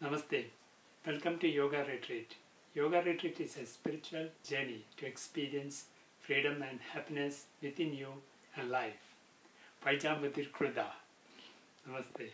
Namaste. Welcome to Yoga Retreat. Yoga Retreat is a spiritual journey to experience freedom and happiness within you and life. Paijamudir Kruda. Namaste.